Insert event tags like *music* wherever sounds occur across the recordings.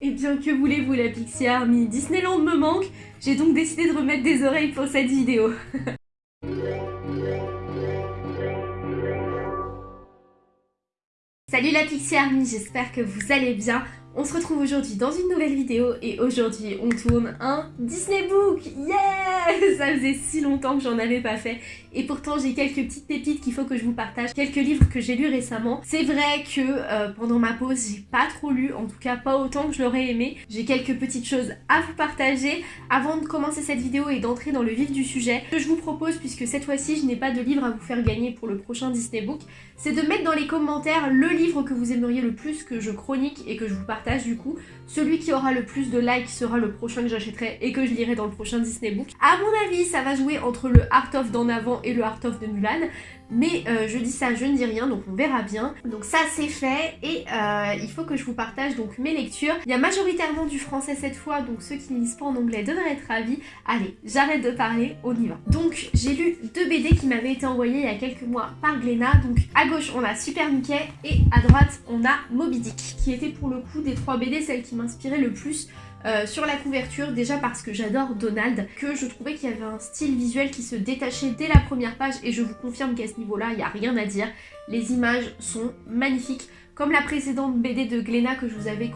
Et bien que voulez-vous la Pixie Army? Disneyland me manque, j'ai donc décidé de remettre des oreilles pour cette vidéo. *laughs* Salut la Pixie Army, j'espère que vous allez bien. On se retrouve aujourd'hui dans une nouvelle vidéo et aujourd'hui on tourne un Disney Book Yeah *laughs* Ça faisait si longtemps que j'en avais pas fait et pourtant j'ai quelques petites pépites qu'il faut que je vous partage, quelques livres que j'ai lus récemment. C'est vrai que euh, pendant ma pause j'ai pas trop lu, en tout cas pas autant que je l'aurais aimé. J'ai quelques petites choses à vous partager. Avant de commencer cette vidéo et d'entrer dans le vif du sujet, ce que je vous propose, puisque cette fois-ci je n'ai pas de livre à vous faire gagner pour le prochain Disney Book, c'est de mettre dans les commentaires le livre que vous aimeriez le plus que je chronique et que je vous partage du coup. Celui qui aura le plus de likes sera le prochain que j'achèterai et que je lirai dans le prochain Disney Book. À mon avis, ça va jouer entre le Art of d'en avant et le Art of de Mulan. Mais euh, je dis ça, je ne dis rien, donc on verra bien. Donc ça c'est fait et euh, il faut que je vous partage donc mes lectures. Il y a majoritairement du français cette fois, donc ceux qui ne lisent pas en anglais devraient être ravis. Allez, j'arrête de parler, on y va. Donc j'ai lu deux BD qui m'avaient été envoyés il y a quelques mois par Glénat. Donc à gauche on a Super Mickey et à droite on a Moby Dick, qui était pour le coup des trois BD celle qui m'inspirait le plus euh, sur la couverture, déjà parce que j'adore Donald, que je trouvais qu'il y avait un style visuel qui se détachait dès la première page et je vous confirme qu'à ce niveau-là, il n'y a rien à dire. Les images sont magnifiques. Comme la précédente BD de Glénat que je vous avais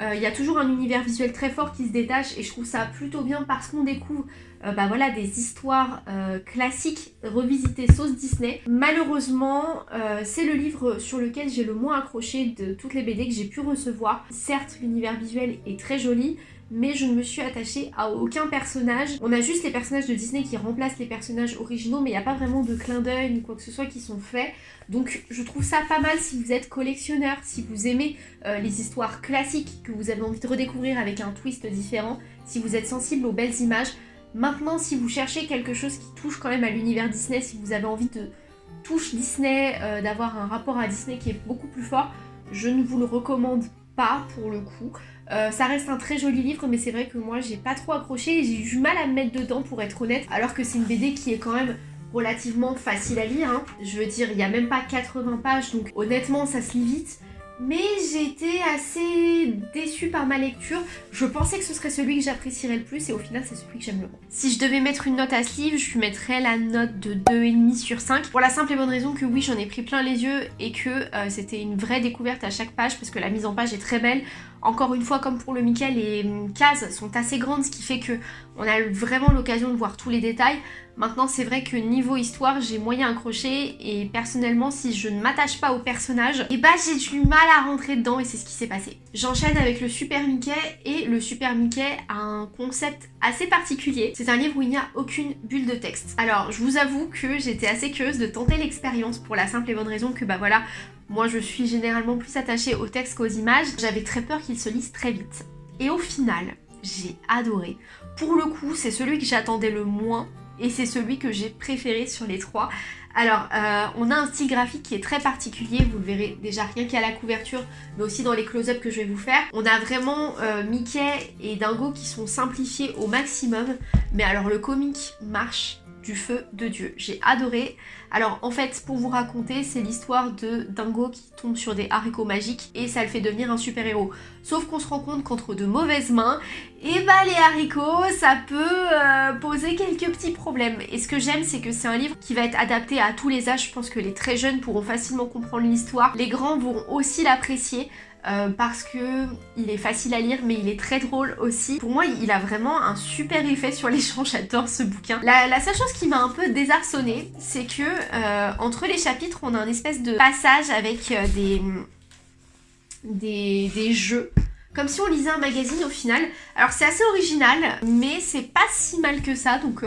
euh, il y a toujours un univers visuel très fort qui se détache et je trouve ça plutôt bien parce qu'on découvre euh, bah des histoires euh, classiques revisitées sauce Disney. Malheureusement, c'est le livre sur lequel j'ai le moins accroché de toutes les BD que j'ai pu recevoir. Certes, l'univers visuel est très joli, mais je ne me suis attachée à aucun personnage. On a juste les personnages de Disney qui remplacent les personnages originaux, mais il n'y a pas vraiment de clin d'œil ni quoi que ce soit qui sont faits. Donc je trouve ça pas mal si vous êtes collectionneur, si vous aimez euh, les histoires classiques, que vous avez envie de redécouvrir avec un twist différent, si vous êtes sensible aux belles images. Maintenant, si vous cherchez quelque chose qui touche quand même à l'univers Disney, si vous avez envie de touche Disney, euh, d'avoir un rapport à Disney qui est beaucoup plus fort, je ne vous le recommande pas pour le coup. Euh, ça reste un très joli livre mais c'est vrai que moi j'ai pas trop accroché et j'ai eu du mal à me mettre dedans pour être honnête alors que c'est une BD qui est quand même relativement facile à lire. Hein. Je veux dire, il y a même pas 80 pages donc honnêtement ça se lit vite. Mais été assez déçue par ma lecture. Je pensais que ce serait celui que j'apprécierais le plus et au final c'est celui que j'aime le moins. Si je devais mettre une note à ce livre, je lui mettrais la note de 2,5 sur 5. Pour la simple et bonne raison que oui, j'en ai pris plein les yeux et que euh, c'était une vraie découverte à chaque page parce que la mise en page est très belle. Encore une fois, comme pour le Mickey, les cases sont assez grandes, ce qui fait que on a vraiment l'occasion de voir tous les détails. Maintenant, c'est vrai que niveau histoire, j'ai moyen accroché et personnellement, si je ne m'attache pas au personnage, et eh bah j'ai du mal à rentrer dedans et c'est ce qui s'est passé. J'enchaîne avec le Super Mickey et le Super Mickey a un concept assez particulier. C'est un livre où il n'y a aucune bulle de texte. Alors, je vous avoue que j'étais assez curieuse de tenter l'expérience pour la simple et bonne raison que bah voilà, moi, je suis généralement plus attachée au texte qu'aux images. J'avais très peur qu'il se lise très vite. Et au final, j'ai adoré. Pour le coup, c'est celui que j'attendais le moins et c'est celui que j'ai préféré sur les trois. Alors, euh, on a un style graphique qui est très particulier, vous le verrez déjà rien qu'à la couverture, mais aussi dans les close-up que je vais vous faire. On a vraiment euh, Mickey et Dingo qui sont simplifiés au maximum, mais alors le comique marche du feu de Dieu. J'ai adoré. Alors en fait, pour vous raconter, c'est l'histoire de Dingo qui tombe sur des haricots magiques et ça le fait devenir un super-héros. Sauf qu'on se rend compte qu'entre de mauvaises mains, et eh bah les haricots, ça peut euh, poser quelques petits problèmes. Et ce que j'aime, c'est que c'est un livre qui va être adapté à tous les âges. Je pense que les très jeunes pourront facilement comprendre l'histoire. Les grands vont aussi l'apprécier. Euh, parce que il est facile à lire mais il est très drôle aussi. Pour moi il a vraiment un super effet sur les gens, *laughs* j'adore ce bouquin. La, seule chose qui m'a un peu désarçonnée c'est que euh, entre les chapitres on a un espèce de passage avec des, des jeux comme si on lisait un magazine au final. Alors c'est assez original, mais c'est pas si mal que ça, donc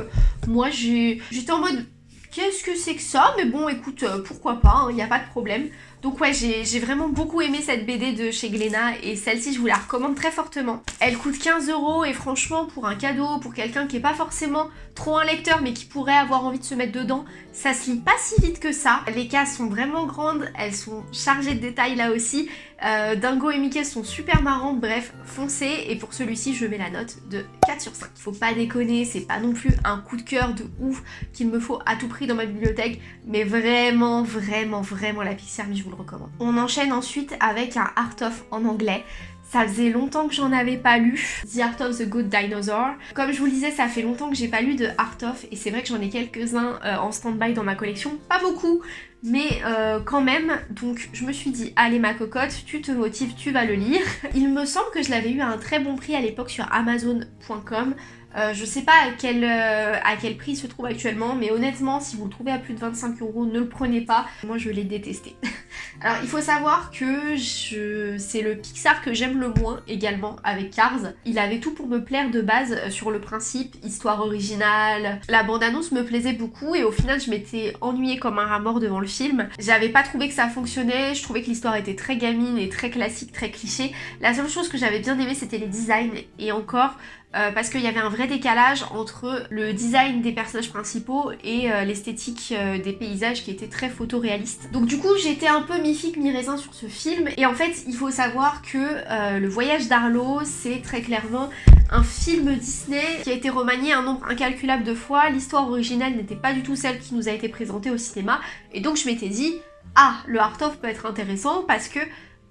moi j'étais en mode qu'est-ce que c'est que ça? Mais bon écoute, pourquoi pas, il hein, n'y a pas de problème. Donc ouais, j'ai vraiment beaucoup aimé cette BD de chez Glénat et celle-ci, je vous la recommande très fortement. Elle coûte 15 euros et franchement, pour un cadeau, pour quelqu'un qui est pas forcément trop un lecteur mais qui pourrait avoir envie de se mettre dedans, ça se lit pas si vite que ça. Les cases sont vraiment grandes, elles sont chargées de détails là aussi. Euh, Dingo et Mickey sont super marrantes, bref, foncez. Et pour celui-ci, je mets la note de 4 sur 5. Faut pas déconner, c'est pas non plus un coup de cœur de ouf qu'il me faut à tout prix dans ma bibliothèque, mais vraiment, vraiment, vraiment la Pixie je vous le recommande. On enchaîne ensuite avec un Art of en anglais. Ça faisait longtemps que j'en avais pas lu. The Art of the Good Dinosaur. Comme je vous le disais, ça fait longtemps que j'ai pas lu de Art of et c'est vrai que j'en ai quelques-uns euh, en stand-by dans ma collection. Pas beaucoup, mais euh, quand même, donc je me suis dit, allez ma cocotte, tu te motives, tu vas le lire. *laughs* Il me semble que je l'avais eu à un très bon prix à l'époque sur amazon.com. Euh, je sais pas à quel, à quel prix il se trouve actuellement, mais honnêtement, si vous le trouvez à plus de 25 euros, ne le prenez pas. Moi, je l'ai détesté. *laughs* Alors, il faut savoir que c'est le Pixar que j'aime le moins également avec Cars. Il avait tout pour me plaire de base euh, sur le principe, histoire originale. La bande-annonce me plaisait beaucoup et au final, je m'étais ennuyée comme un rat mort devant le film. J'avais pas trouvé que ça fonctionnait, je trouvais que l'histoire était très gamine et très classique, très cliché. La seule chose que j'avais bien aimé, c'était les designs et encore, euh, parce qu'il y avait un vrai décalage entre le design des personnages principaux et euh, l'esthétique euh, des paysages qui était très photoréaliste. Donc du coup j'étais un peu mi-figue mi-raisin sur ce film. Et en fait il faut savoir que Le Voyage d'Arlo c'est très clairement un film Disney qui a été remanié un nombre incalculable de fois, l'histoire originale n'était pas du tout celle qui nous a été présentée au cinéma. Et donc je m'étais dit ah le Art of peut être intéressant parce que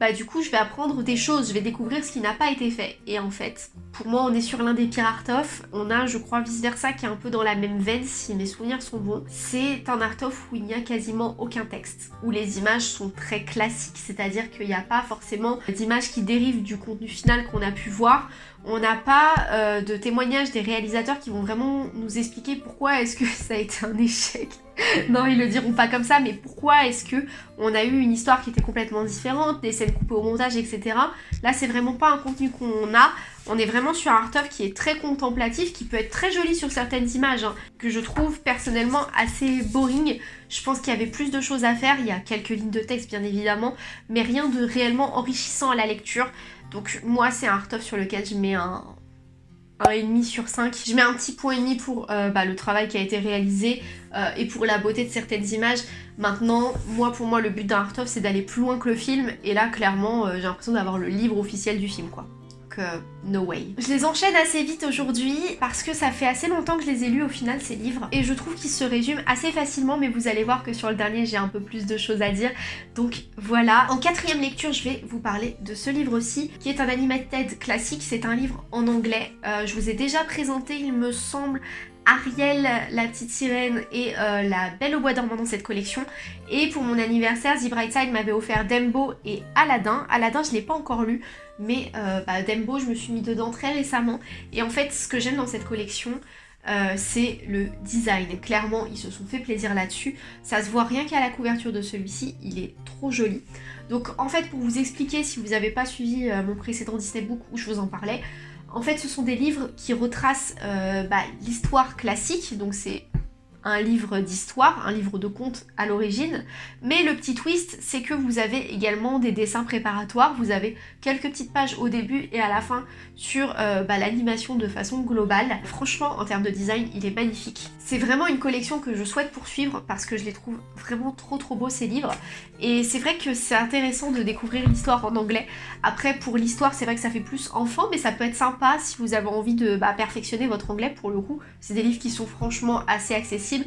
bah du coup je vais apprendre des choses, je vais découvrir ce qui n'a pas été fait. Et en fait, pour moi on est sur l'un des pires art of, on a je crois vice versa qui est un peu dans la même veine si mes souvenirs sont bons. C'est un art of où il n'y a quasiment aucun texte, où les images sont très classiques, c'est-à-dire qu'il n'y a pas forcément d'images qui dérivent du contenu final qu'on a pu voir, on n'a pas euh, de témoignages des réalisateurs qui vont vraiment nous expliquer pourquoi est-ce que *laughs* ça a été un échec. *laughs* non, ils le diront pas comme ça, mais pourquoi est-ce que on a eu une histoire qui était complètement différente, des scènes coupées au montage, etc. Là, c'est vraiment pas un contenu qu'on a. On est vraiment sur un art qui est très contemplatif, qui peut être très joli sur certaines images, hein, que je trouve personnellement assez boring. Je pense qu'il y avait plus de choses à faire, il y a quelques lignes de texte bien évidemment, mais rien de réellement enrichissant à la lecture. Donc moi c'est un art of sur lequel je mets un, 1,5 sur 5. Je mets un petit point et demi pour euh, bah, le travail qui a été réalisé euh, et pour la beauté de certaines images. Maintenant, moi pour moi le but d'un art of c'est d'aller plus loin que le film et là clairement euh, j'ai l'impression d'avoir le livre officiel du film quoi no way. Je les enchaîne assez vite aujourd'hui parce que ça fait assez longtemps que je les ai lus au final ces livres et je trouve qu'ils se résument assez facilement mais vous allez voir que sur le dernier j'ai un peu plus de choses à dire donc voilà. En quatrième lecture je vais vous parler de ce livre-ci qui est un animated classique, c'est un livre en anglais. Euh, je vous ai déjà présenté il me semble Ariel, la petite sirène et euh, la Belle au bois dormant dans cette collection. Et pour mon anniversaire, The Bright Side m'avait offert Dembo et Aladdin. Aladdin, je ne l'ai pas encore lu, mais euh, bah, Dembo, je me suis mis dedans très récemment. Et en fait, ce que j'aime dans cette collection, euh, c'est le design. Clairement, ils se sont fait plaisir là-dessus. Ça se voit rien qu'à la couverture de celui-ci, il est trop joli. Donc en fait, pour vous expliquer, si vous n'avez pas suivi mon précédent Disney Book où je vous en parlais, en fait, ce sont des livres qui retracent euh, bah, l'histoire classique, donc c'est un livre d'histoire, un livre de contes à l'origine, mais le petit twist, c'est que vous avez également des dessins préparatoires, vous avez quelques petites pages au début et à la fin sur euh, bah, l'animation de façon globale. Franchement, en termes de design, il est magnifique. C'est vraiment une collection que je souhaite poursuivre parce que je les trouve vraiment trop trop beaux ces livres, et c'est vrai que c'est intéressant de découvrir l'histoire en anglais. Après, pour l'histoire, c'est vrai que ça fait plus enfant, mais ça peut être sympa si vous avez envie de bah, perfectionner votre anglais pour le coup. C'est des livres qui sont franchement assez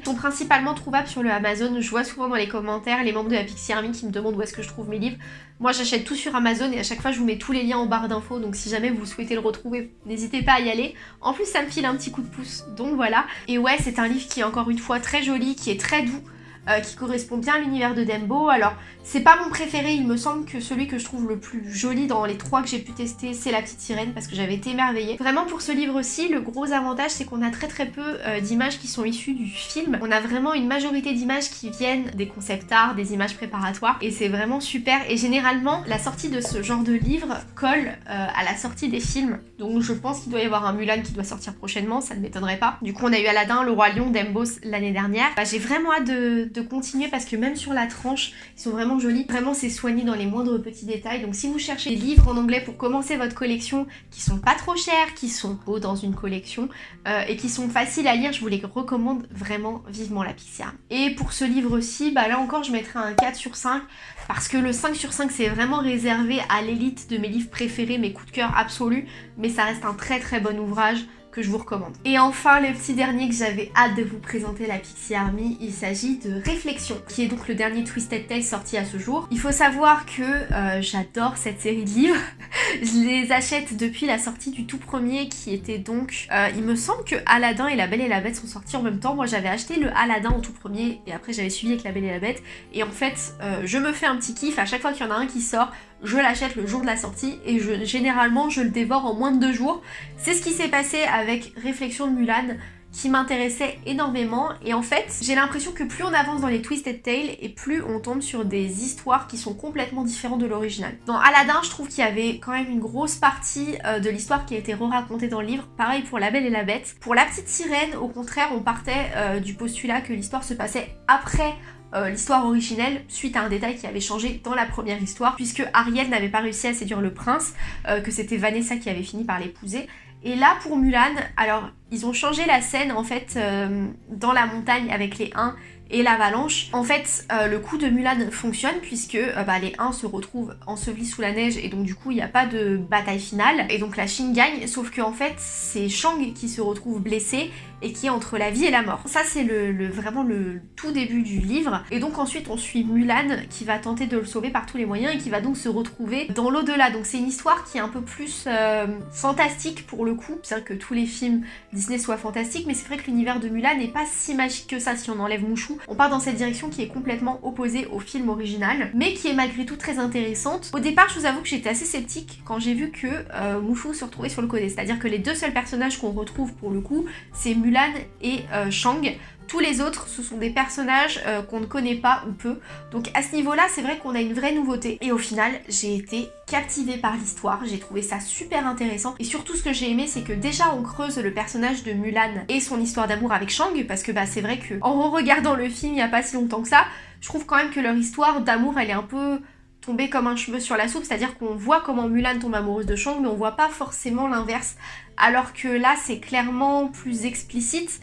sont principalement trouvables sur le Amazon. Je vois souvent dans les commentaires les membres de la Pixie Army qui me demandent où est-ce que je trouve mes livres. Moi j'achète tout sur Amazon et à chaque fois je vous mets tous les liens en barre d'infos donc si jamais vous souhaitez le retrouver, n'hésitez pas à y aller. En plus ça me file un petit coup de pouce, donc voilà. Et ouais c'est un livre qui est encore une fois très joli, qui est très doux. Euh, qui correspond bien à l'univers de Dembo. Alors, c'est pas mon préféré, il me semble que celui que je trouve le plus joli dans les trois que j'ai pu tester, c'est La Petite Sirène, parce que j'avais été émerveillée. Vraiment, pour ce livre-ci, le gros avantage, c'est qu'on a très très peu euh, d'images qui sont issues du film. On a vraiment une majorité d'images qui viennent des concept art, des images préparatoires, et c'est vraiment super. Et généralement, la sortie de ce genre de livre colle euh, à la sortie des films. Donc je pense qu'il doit y avoir un Mulan qui doit sortir prochainement, ça ne m'étonnerait pas. Du coup, on a eu Aladdin, Le Roi Lion, Dembos l'année dernière. Bah, j'ai vraiment hâte de, de continuer parce que même sur la tranche, ils sont vraiment jolis. Vraiment, c'est soigné dans les moindres petits détails. Donc si vous cherchez des livres en anglais pour commencer votre collection qui sont pas trop chers, qui sont beaux dans une collection euh, et qui sont faciles à lire, je vous les recommande vraiment vivement la Pixie Et pour ce livre-ci, bah là encore, je mettrai un 4 sur 5 parce que le 5 sur 5 c'est vraiment réservé à l'élite de mes livres préférés, mes coups de cœur absolus, mais ça reste un très très bon ouvrage que je vous recommande. Et enfin, le petit dernier que j'avais hâte de vous présenter, la Pixie Army, il s'agit de Réflexion, qui est donc le dernier Twisted Tale sorti à ce jour. Il faut savoir que euh, j'adore cette série de livres. *laughs* je les achète depuis la sortie du tout premier, qui était donc... Euh, il me semble que Aladdin et La Belle et la Bête sont sortis en même temps. Moi, j'avais acheté le Aladdin en tout premier, et après j'avais suivi avec La Belle et la Bête. Et en fait, euh, je me fais un petit kiff à chaque fois qu'il y en a un qui sort je l'achète le jour de la sortie et généralement je le dévore en moins de deux jours. C'est ce qui s'est passé avec Réflexion de Mulan qui m'intéressait énormément et en fait j'ai l'impression que plus on avance dans les Twisted Tales et plus on tombe sur des histoires qui sont complètement différentes de l'original. Dans Aladdin je trouve qu'il y avait quand même une grosse partie euh, de l'histoire qui a été re-racontée dans le livre, pareil pour La Belle et la Bête. Pour La Petite Sirène au contraire on partait euh, du postulat que l'histoire se passait après euh, l'histoire originelle suite à un détail qui avait changé dans la première histoire puisque Ariel n'avait pas réussi à séduire le prince, euh, que c'était Vanessa qui avait fini par l'épouser. Et là pour Mulan, alors ils ont changé la scène en fait euh, dans la montagne avec les 1 et l'avalanche. En fait, le coup de Mulan fonctionne puisque bah, les 1 se retrouvent ensevelis sous la neige et donc du coup il n'y a pas de bataille finale. Et donc la Chine gagne, sauf qu'en fait c'est Shang qui se retrouve blessé et qui est entre la vie et la mort. Ça c'est vraiment le tout début du livre et donc ensuite on suit Mulan qui va tenter de le sauver par tous les moyens et qui va donc se retrouver dans l'au-delà. Donc c'est une histoire qui est un peu plus euh, fantastique pour le coup, bien que tous les films Disney soient fantastiques, mais c'est vrai que l'univers de Mulan n'est pas si magique que ça si on enlève Mouchou. On part dans cette direction qui est complètement opposée au film original, mais qui est malgré tout très intéressante. Au départ je vous avoue que j'étais assez sceptique quand j'ai vu que euh, se retrouvait sur le côté, c'est-à-dire que les deux seuls personnages qu'on retrouve pour le coup, c'est Mulan et euh, Shang. Tous les autres, ce sont des personnages euh, qu'on ne connaît pas ou peu. Donc à ce niveau-là, c'est vrai qu'on a une vraie nouveauté. Et au final, j'ai été captivée par l'histoire. J'ai trouvé ça super intéressant. Et surtout, ce que j'ai aimé, c'est que déjà, on creuse le personnage de Mulan et son histoire d'amour avec Shang. Parce que bah, c'est vrai que en regardant le film il n'y a pas si longtemps que ça, je trouve quand même que leur histoire d'amour, elle est un peu tombée comme un cheveu sur la soupe, c'est-à-dire qu'on voit comment Mulan tombe amoureuse de Shang, mais on voit pas forcément l'inverse alors que là c'est clairement plus explicite.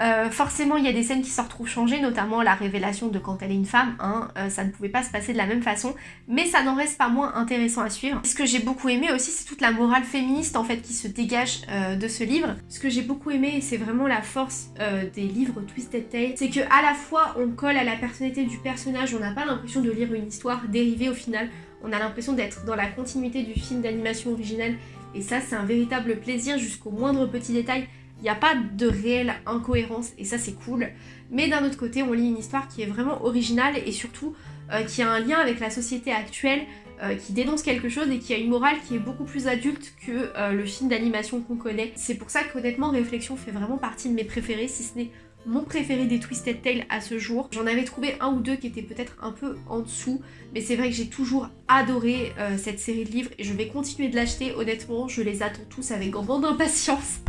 Euh, forcément, il y a des scènes qui se retrouvent changées, notamment la révélation de quand elle est une femme, hein, euh, ça ne pouvait pas se passer de la même façon, mais ça n'en reste pas moins intéressant à suivre. Ce que j'ai beaucoup aimé aussi, c'est toute la morale féministe en fait qui se dégage euh, de ce livre. Ce que j'ai beaucoup aimé, c'est vraiment la force des livres Twisted Tale, c'est que à la fois on colle à la personnalité du personnage, on n'a pas l'impression de lire une histoire dérivée au final, on a l'impression d'être dans la continuité du film d'animation original et ça, c'est un véritable plaisir jusqu'au moindre petit détail. Il n'y a pas de réelle incohérence et ça, c'est cool. Mais d'un autre côté, on lit une histoire qui est vraiment originale et surtout euh, qui a un lien avec la société actuelle, euh, qui dénonce quelque chose et qui a une morale qui est beaucoup plus adulte que euh, le film d'animation qu'on connaît. C'est pour ça qu'honnêtement, Réflexion fait vraiment partie de mes préférés, si ce n'est mon préféré des Twisted Tales à ce jour. J'en avais trouvé un ou deux qui étaient peut-être un peu en dessous, mais c'est vrai que j'ai toujours adoré euh, cette série de livres et je vais continuer de l'acheter. Honnêtement, je les attends tous avec grande impatience. *laughs*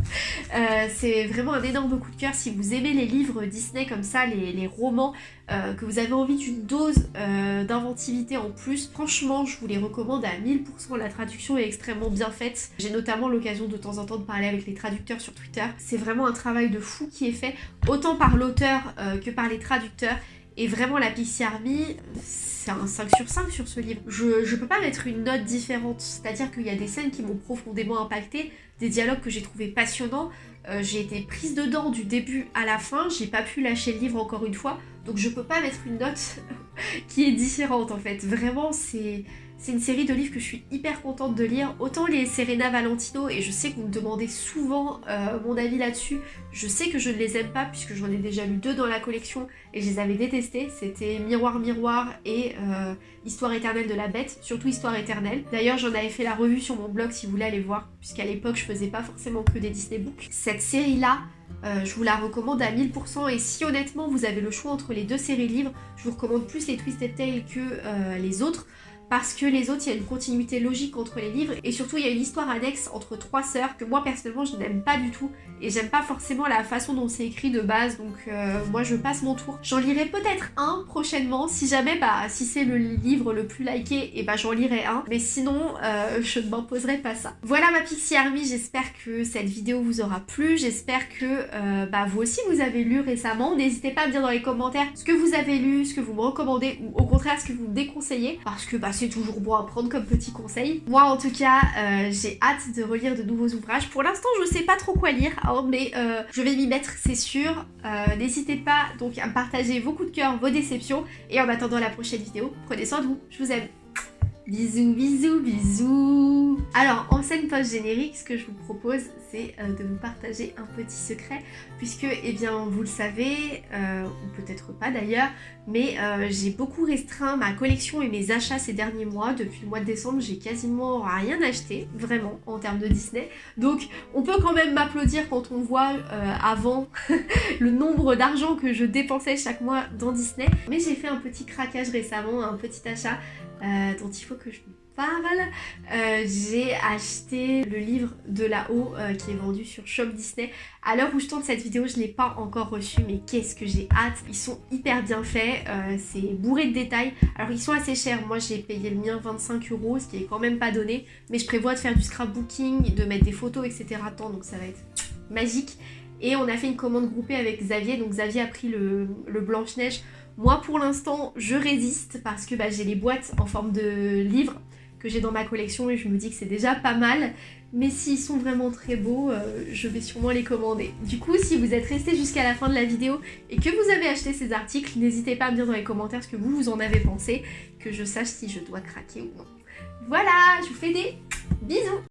Euh, c'est vraiment un énorme coup de cœur. Si vous aimez les livres Disney comme ça, les, romans, euh, que vous avez envie d'une dose d'inventivité en plus, franchement, je vous les recommande à 1000%. La traduction est extrêmement bien faite. J'ai notamment l'occasion de temps en temps de parler avec les traducteurs sur Twitter. C'est vraiment un travail de fou qui est fait, par l'auteur que par les traducteurs. Et vraiment, la Pixie Army, c'est un 5 sur 5 sur ce livre. Je, je peux pas mettre une note différente, c'est-à-dire qu'il y a des scènes qui m'ont profondément impacté, des dialogues que j'ai trouvé passionnants, euh, j'ai été prise dedans du début à la fin, j'ai pas pu lâcher le livre encore une fois, donc je peux pas mettre une note *laughs* qui est différente en fait. Vraiment, c'est c'est une série de livres que je suis hyper contente de lire. Autant les Serena Valentino, et je sais que vous me demandez souvent euh, mon avis là-dessus, je sais que je ne les aime pas puisque j'en ai déjà lu deux dans la collection et je les avais détestés. C'était Miroir Miroir et euh, Histoire éternelle de la bête, surtout Histoire éternelle. D'ailleurs j'en avais fait la revue sur mon blog si vous voulez aller voir, puisqu'à l'époque je faisais pas forcément que des Disney Books. Cette série-là, euh, je vous la recommande à 1000% et si honnêtement vous avez le choix entre les deux séries livres, je vous recommande plus les Twisted Tales que les autres parce que les autres, il y a une continuité logique entre les livres et surtout il y a une histoire annexe entre trois sœurs que moi personnellement je n'aime pas du tout et j'aime pas forcément la façon dont c'est écrit de base donc euh, moi je passe mon tour. J'en lirai peut-être un prochainement si jamais bah si c'est le livre le plus liké et bah j'en lirai un mais sinon euh, je ne m'imposerai pas ça. Voilà ma Pixie Army, j'espère que cette vidéo vous aura plu, j'espère que euh, bah vous aussi vous avez lu récemment, n'hésitez pas à me dire dans les commentaires ce que vous avez lu, ce que vous me recommandez ou au contraire ce que vous me déconseillez parce que bah c'est toujours bon à prendre comme petit conseil. Moi en tout cas, euh, j'ai hâte de relire de nouveaux ouvrages. Pour l'instant, je sais pas trop quoi lire, hein, mais euh, je vais m'y mettre, c'est sûr. N'hésitez pas donc à me partager vos coups de cœur, vos déceptions. Et en attendant la prochaine vidéo, prenez soin de vous. Je vous aime. Bisous, bisous, bisous Alors, en scène post-générique, ce que je vous propose, c'est euh, de vous partager un petit secret, puisque, eh bien, vous le savez, euh, ou peut-être pas d'ailleurs, mais euh, j'ai beaucoup restreint ma collection et mes achats ces derniers mois. Depuis le mois de décembre, j'ai quasiment rien acheté, vraiment, en termes de Disney. Donc, on peut quand même m'applaudir quand on voit avant *laughs* le nombre d'argent que je dépensais chaque mois dans Disney. Mais j'ai fait un petit craquage récemment, un petit achat dont il faut que je Euh, j'ai acheté le livre de là-haut euh, qui est vendu sur Shop Disney. À l'heure où je tourne cette vidéo, je ne l'ai pas encore reçu, mais qu'est-ce que j'ai hâte. Ils sont hyper bien faits, c'est bourré de détails. Alors ils sont assez chers, moi j'ai payé le mien 25 euros, ce qui est quand même pas donné. Mais je prévois de faire du scrapbooking, de mettre des photos, etc. donc ça va être magique. Et on a fait une commande groupée avec Xavier, donc Xavier a pris le, le Blanche-Neige moi pour l'instant je résiste parce que bah, j'ai les boîtes en forme de livres que j'ai dans ma collection et je me dis que c'est déjà pas mal. Mais s'ils sont vraiment très beaux, euh, je vais sûrement les commander. Du coup, si vous êtes resté jusqu'à la fin de la vidéo et que vous avez acheté ces articles, n'hésitez pas à me dire dans les commentaires ce que vous, vous en avez pensé, que je sache si je dois craquer ou non. Voilà, je vous fais des bisous